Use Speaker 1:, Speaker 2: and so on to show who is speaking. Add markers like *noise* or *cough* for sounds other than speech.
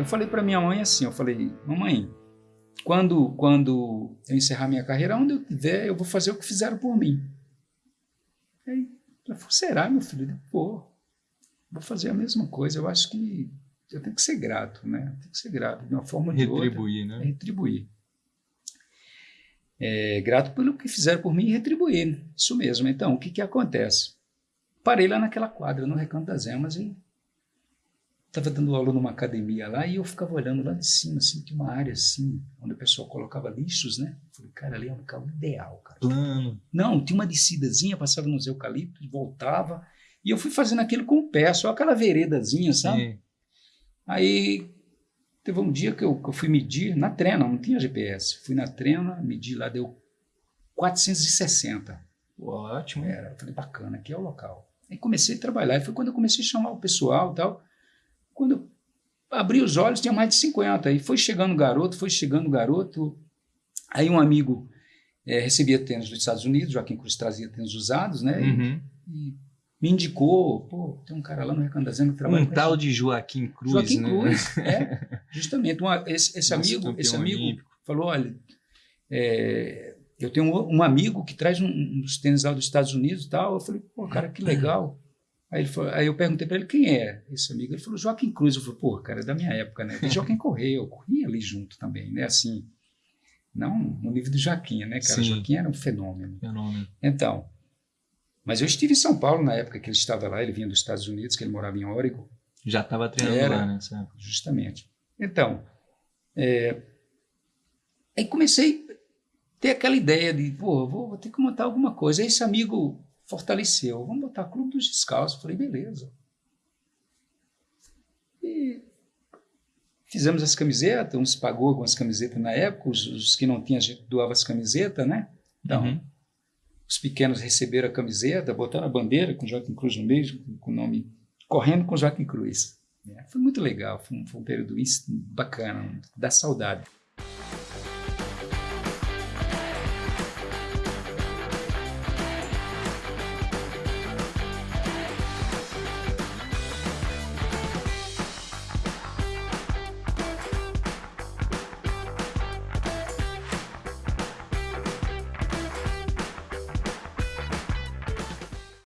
Speaker 1: Eu falei para minha mãe assim, eu falei, mamãe, quando, quando eu encerrar minha carreira, onde eu tiver, eu vou fazer o que fizeram por mim. Aí ela falou, será, meu filho? Pô, vou fazer a mesma coisa. Eu acho que eu tenho que ser grato, né? Tem que ser grato de uma forma ou de
Speaker 2: retribuir,
Speaker 1: outra.
Speaker 2: né?
Speaker 1: É retribuir. É, grato pelo que fizeram por mim e retribuir. Isso mesmo. Então, o que que acontece? Parei lá naquela quadra, no Recanto das Emas, e estava dando aula numa academia lá, e eu ficava olhando lá de cima, assim, tinha uma área assim, onde o pessoal colocava lixos, né? Falei, cara, ali é um local ideal, cara.
Speaker 2: Plano.
Speaker 1: Não, tinha uma descidazinha, passava nos eucaliptos, voltava, e eu fui fazendo aquilo com o pé, só aquela veredazinha, sabe?
Speaker 2: Sim.
Speaker 1: Aí teve um dia que eu, que eu fui medir na trena, não tinha GPS. Fui na trena, medi lá, deu 460.
Speaker 2: Ótimo.
Speaker 1: Era, eu falei, bacana, aqui é o local. Aí comecei a trabalhar, e foi quando eu comecei a chamar o pessoal e tal. Quando eu abri os olhos, tinha mais de 50. Aí foi chegando o garoto, foi chegando o garoto. Aí um amigo eh, recebia tênis dos Estados Unidos, Joaquim Cruz trazia tênis usados, né? E-
Speaker 2: Uhum.
Speaker 1: E, me indicou, pô, tem um cara lá no Recanto da Zema que trabalha
Speaker 2: Um tal de Joaquim Cruz,
Speaker 1: Joaquim
Speaker 2: né?
Speaker 1: Cruz, *laughs* é, justamente. Uma- esse esse amigo, esse amigo
Speaker 2: olímpico.
Speaker 1: falou, olha, é, eu tenho um, um amigo que traz um, um dos tênis lá dos Estados Unidos e tal. Eu falei, pô, cara, que *laughs* legal. Aí, ele falou, aí eu perguntei para ele quem é esse amigo. Ele falou, Joaquim Cruz. Eu falei, pô, cara, é da minha época, né? E Joaquim correu, eu corri ali junto também, né? Assim, não no nível do Joaquim, né, cara?
Speaker 2: Sim.
Speaker 1: Joaquim era um fenômeno.
Speaker 2: Fenômeno.
Speaker 1: Então, mas eu estive em São Paulo na época que ele estava lá, ele vinha dos Estados Unidos, que ele morava em Oregon,
Speaker 2: Já estava treinando
Speaker 1: Era.
Speaker 2: lá, né? sabe?
Speaker 1: justamente. Então, é, aí comecei a ter aquela ideia de, pô, vou, vou ter que montar alguma coisa. Aí esse amigo fortaleceu, vamos botar Clube dos Descalços. Falei, beleza. E fizemos as camisetas, uns pagou algumas camisetas na época, os, os que não tinham, a gente doava as camisetas, né? Então,
Speaker 2: Uhum.
Speaker 1: os pequenos receberam a camiseta, botaram a bandeira com Joaquim Cruz no meio, com- o nome Correndo com Joaquim Cruz. né? Foi muito legal, foi um, foi um período bacana, dá saudade.